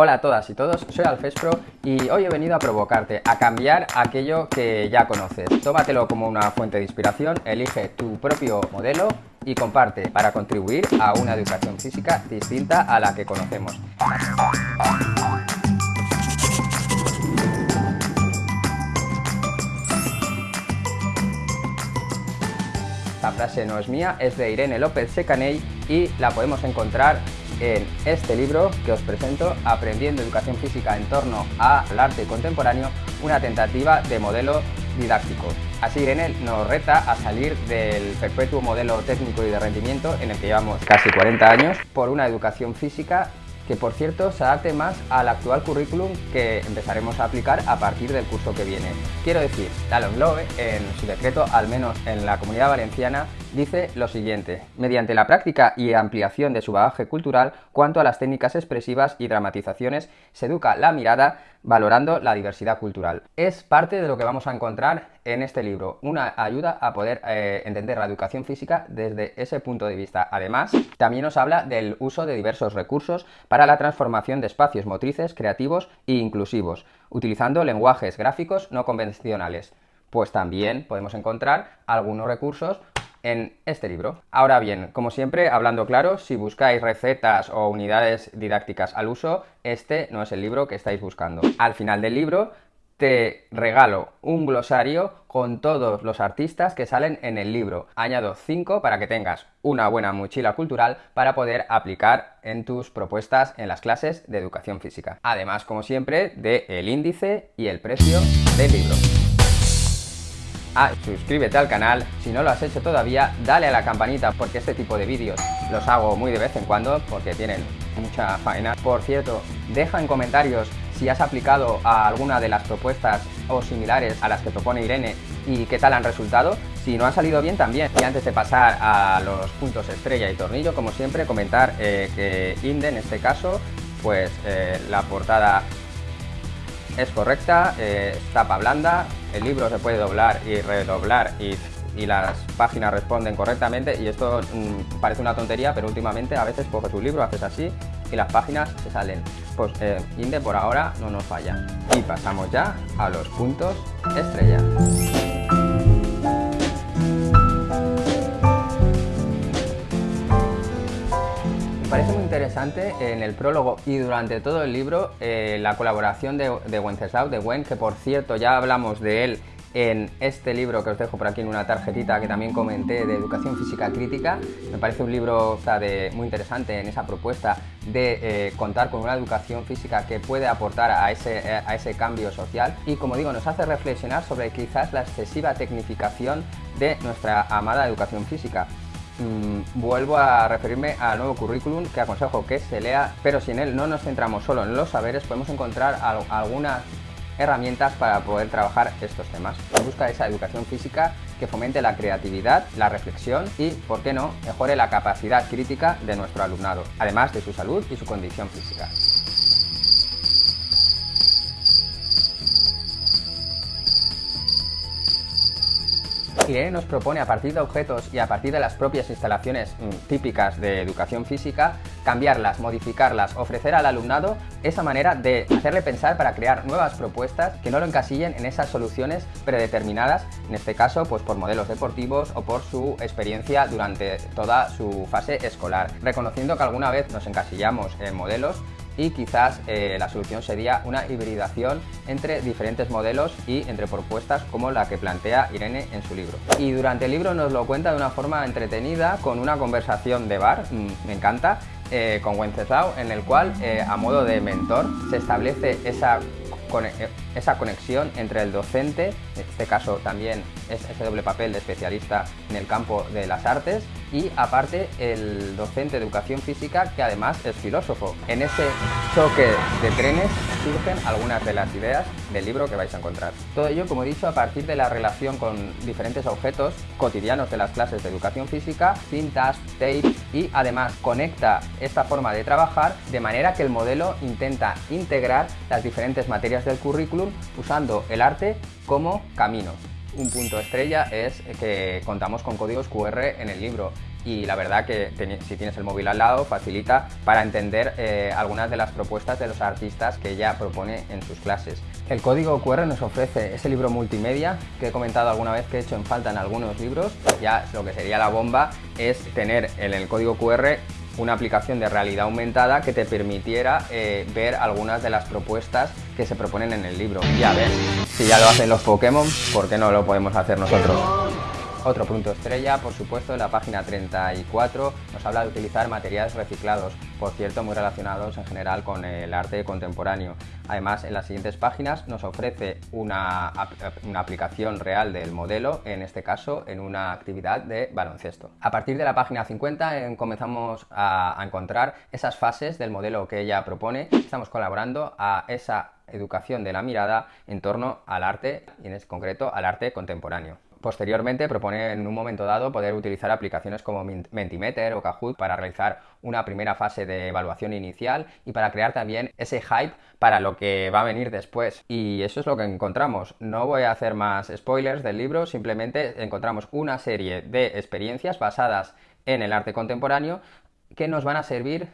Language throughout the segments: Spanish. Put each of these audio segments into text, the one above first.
Hola a todas y todos, soy Alfespro y hoy he venido a provocarte, a cambiar aquello que ya conoces. Tómatelo como una fuente de inspiración, elige tu propio modelo y comparte para contribuir a una educación física distinta a la que conocemos. Esta frase no es mía, es de Irene López Secaney y la podemos encontrar en este libro que os presento, Aprendiendo Educación Física en torno al arte contemporáneo, una tentativa de modelo didáctico. Así Irene nos reta a salir del perpetuo modelo técnico y de rendimiento en el que llevamos casi 40 años por una educación física que por cierto se adapte más al actual currículum que empezaremos a aplicar a partir del curso que viene. Quiero decir, la LOMLOE, en su decreto, al menos en la Comunidad Valenciana, dice lo siguiente, mediante la práctica y ampliación de su bagaje cultural, cuanto a las técnicas expresivas y dramatizaciones, se educa la mirada valorando la diversidad cultural. Es parte de lo que vamos a encontrar en este libro, una ayuda a poder eh, entender la educación física desde ese punto de vista. Además, también nos habla del uso de diversos recursos para la transformación de espacios motrices, creativos e inclusivos, utilizando lenguajes gráficos no convencionales. Pues también podemos encontrar algunos recursos en este libro. Ahora bien, como siempre, hablando claro, si buscáis recetas o unidades didácticas al uso, este no es el libro que estáis buscando. Al final del libro te regalo un glosario con todos los artistas que salen en el libro. Añado 5 para que tengas una buena mochila cultural para poder aplicar en tus propuestas en las clases de educación física. Además, como siempre, de el índice y el precio del libro. Ah, suscríbete al canal, si no lo has hecho todavía, dale a la campanita porque este tipo de vídeos los hago muy de vez en cuando porque tienen mucha faena. Por cierto, deja en comentarios si has aplicado a alguna de las propuestas o similares a las que propone Irene y qué tal han resultado. Si no ha salido bien también. Y antes de pasar a los puntos estrella y tornillo, como siempre, comentar eh, que Inde en este caso, pues eh, la portada es correcta, eh, tapa blanda, el libro se puede doblar y redoblar y, las páginas responden correctamente y esto mm, parece una tontería, pero últimamente a veces coges un libro, haces así y las páginas se salen. Pues eh, Inde por ahora no nos falla. Y pasamos ya a los puntos estrella. En el prólogo y durante todo el libro eh, la colaboración de, de Wenceslao, de Wen, que por cierto ya hablamos de él en este libro que os dejo por aquí en una tarjetita que también comenté de Educación Física Crítica. Me parece un libro muy interesante en esa propuesta de eh, contar con una educación física que puede aportar a ese, a ese cambio social y como digo nos hace reflexionar sobre quizás la excesiva tecnificación de nuestra amada educación física. Mm, vuelvo a referirme al nuevo currículum que aconsejo que se lea, pero si en él no nos centramos solo en los saberes, podemos encontrar algunas herramientas para poder trabajar estos temas. Busca esa educación física que fomente la creatividad, la reflexión y, por qué no, mejore la capacidad crítica de nuestro alumnado, además de su salud y su condición física. Irene nos propone a partir de objetos y a partir de las propias instalaciones mm, típicas de educación física, cambiarlas, modificarlas, ofrecer al alumnado esa manera de hacerle pensar para crear nuevas propuestas que no lo encasillen en esas soluciones predeterminadas, en este caso pues por modelos deportivos o por su experiencia durante toda su fase escolar, reconociendo que alguna vez nos encasillamos en modelos y quizás eh, la solución sería una hibridación entre diferentes modelos y entre propuestas como la que plantea Irene en su libro. Y durante el libro nos lo cuenta de una forma entretenida con una conversación de bar, mm, me encanta, eh, con Wenceslao, en el cual eh, a modo de mentor se establece esa esa conexión entre el docente, en este caso también es ese doble papel de especialista en el campo de las artes, y aparte el docente de educación física que además es filósofo. En ese choque de trenes surgen algunas de las ideas del libro que vais a encontrar. Todo ello, como he dicho, a partir de la relación con diferentes objetos cotidianos de las clases de educación física, cintas, tape y además conecta esta forma de trabajar de manera que el modelo intenta integrar las diferentes materias del currículum usando el arte como camino. Un punto estrella es que contamos con códigos QR en el libro. y la verdad que si tienes el móvil al lado facilita para entender eh, algunas de las propuestas de los artistas que ella propone en sus clases. El código QR nos ofrece ese libro multimedia que he comentado alguna vez que he hecho en falta en algunos libros. Ya lo que sería la bomba es tener en el código QR una aplicación de realidad aumentada que te permitiera eh, ver algunas de las propuestas que se proponen en el libro. Ya ves, si ya lo hacen los Pokémon, ¿por qué no lo podemos hacer nosotros? Otro punto estrella, por supuesto, en la página 34 nos habla de utilizar materiales reciclados, por cierto muy relacionados en general con el arte contemporáneo. Además, en las siguientes páginas nos ofrece una, una, aplicación real del modelo, en este caso en una actividad de baloncesto. A partir de la página 50 eh, comenzamos a, encontrar esas fases del modelo que ella propone. Estamos colaborando a esa educación de la mirada en torno al arte y en concreto al arte contemporáneo. Posteriormente propone en un momento dado poder utilizar aplicaciones como Mentimeter o Kahoot para realizar una primera fase de evaluación inicial y para crear también ese hype para lo que va a venir después. Y eso es lo que encontramos. No voy a hacer más spoilers del libro, simplemente encontramos una serie de experiencias basadas en el arte contemporáneo que nos van a servir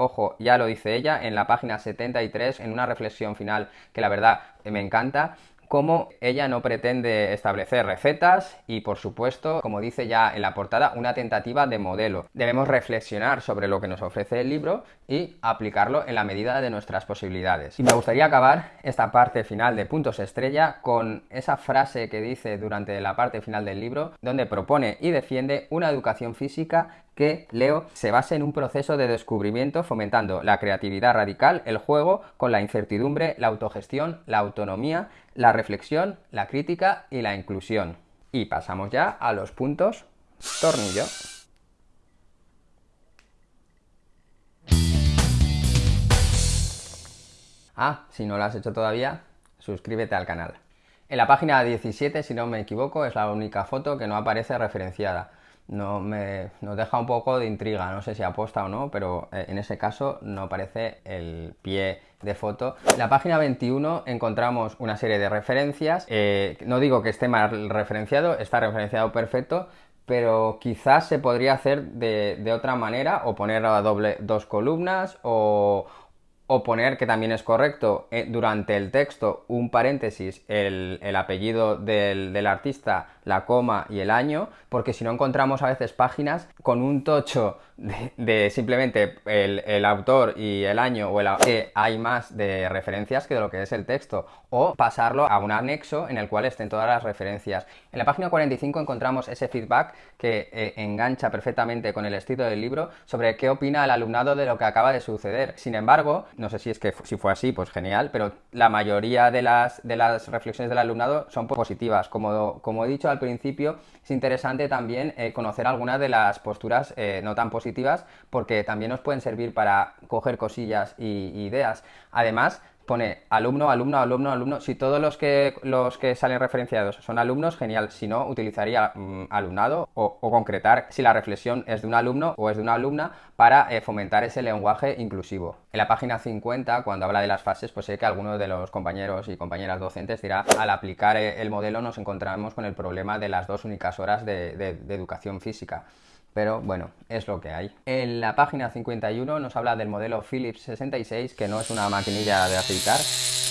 ojo, ya lo dice ella en la página 73 en una reflexión final que la verdad me encanta, cómo ella no pretende establecer recetas y por supuesto, como dice ya en la portada, una tentativa de modelo. Debemos reflexionar sobre lo que nos ofrece el libro y aplicarlo en la medida de nuestras posibilidades. Y me gustaría acabar esta parte final de puntos estrella con esa frase que dice durante la parte final del libro, donde propone y defiende una educación física que, leo, se base en un proceso de descubrimiento fomentando la creatividad radical, el juego, con la incertidumbre, la autogestión, la autonomía, la reflexión, la crítica y la inclusión. Y pasamos ya a los puntos tornillo. Ah, si no lo has hecho todavía, suscríbete al canal. En la página 17, si no me equivoco, es la única foto que no aparece referenciada no me, nos deja un poco de intriga, no sé si aposta o no, pero eh, en ese caso no aparece el pie de foto. En la página 21 encontramos una serie de referencias, eh, no digo que esté mal referenciado, está referenciado perfecto, pero quizás se podría hacer de, de otra manera, o poner a doble dos columnas, o, o poner, que también es correcto, eh, durante el texto un paréntesis, el, apellido del, del, artista, la coma y el año, porque si no encontramos a veces páginas con un tocho de, simplemente el, autor y el año o el que hay más de referencias que de lo que es el texto o pasarlo a un anexo en el cual estén todas las referencias. En la página 45 encontramos ese feedback que eh, engancha perfectamente con el estilo del libro sobre qué opina el alumnado de lo que acaba de suceder. Sin embargo, no sé si es que si fue así, pues genial, pero la mayoría de las, de las reflexiones del alumnado son positivas. Como, como he dicho al principio, es interesante también eh, conocer algunas de las posturas eh, no tan positivas porque también nos pueden servir para coger cosillas y ideas. Además, pone alumno, alumno, alumno, alumno. Si todos los que, los que salen referenciados son alumnos, genial. Si no, utilizaría mm, alumnado o, concretar si la reflexión es de un alumno o es de una alumna para eh, fomentar ese lenguaje inclusivo. En la página 50, cuando habla de las fases, pues sé que alguno de los compañeros y compañeras docentes dirá, al aplicar eh, el modelo nos encontramos con el problema de las dos únicas horas de educación física pero bueno, es lo que hay. En la página 51 nos habla del modelo Philips 66, que no es una maquinilla de aceitar,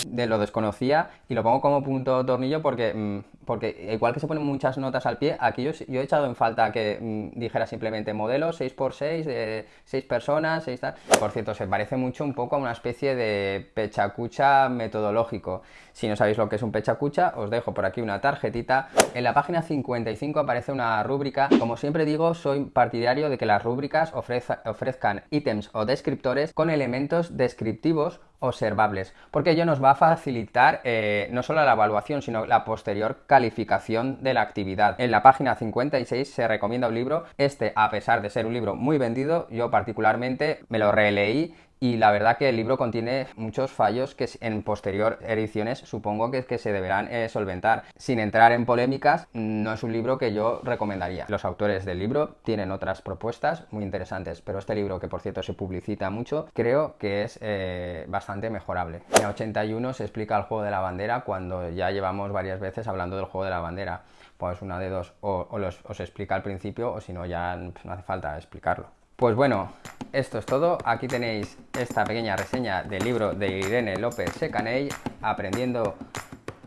de lo desconocía y lo pongo como punto tornillo porque, mm, porque igual que se ponen muchas notas al pie, aquí yo, he echado en falta que mm, dijera simplemente modelo 6x6, de 6 personas, 6 tal. Por cierto, se parece mucho un poco a una especie de pechacucha metodológico. Si no sabéis lo que es un pechacucha, os dejo por aquí una tarjetita. En la página 55 aparece una rúbrica. Como siempre digo, soy partidario de que las rúbricas ofrezcan ítems o descriptores con elementos descriptivos observables, porque ello nos va a facilitar eh, no solo la evaluación, sino la posterior calificación de la actividad. En la página 56 se recomienda un libro, este a pesar de ser un libro muy vendido, yo particularmente me lo releí y la verdad que el libro contiene muchos fallos que en posterior ediciones supongo que, se deberán eh, solventar. Sin entrar en polémicas, no es un libro que yo recomendaría. Los autores del libro tienen otras propuestas muy interesantes, pero este libro, que por cierto se publicita mucho, creo que es eh, bastante mejorable. En 81 se explica el juego de la bandera cuando ya llevamos varias veces hablando del juego de la bandera. Pues una de dos, o, os explica al principio o si no ya no hace falta explicarlo. Pues bueno, esto es todo. Aquí tenéis esta pequeña reseña del libro de Irene López Secaney, Aprendiendo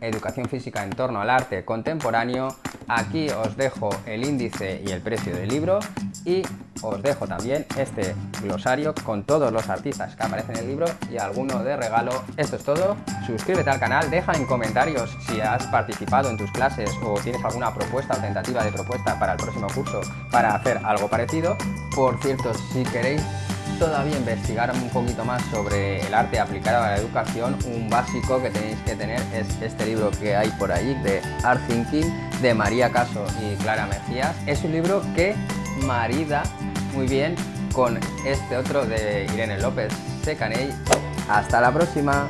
Educación Física en torno al arte contemporáneo. Aquí os dejo el índice y el precio del libro y os dejo también este glosario con todos los artistas que aparecen en el libro y alguno de regalo. Esto es todo. Suscríbete al canal, deja en comentarios si has participado en tus clases o tienes alguna propuesta o tentativa de propuesta para el próximo curso para hacer algo parecido. Por cierto, si queréis todavía investigar un poquito más sobre el arte aplicado a la educación, un básico que tenéis que tener es este libro que hay por ahí de Art Thinking de María Caso y Clara Mejías. Es un libro que marida muy bien con este otro de Irene López Secaney. Hasta la próxima.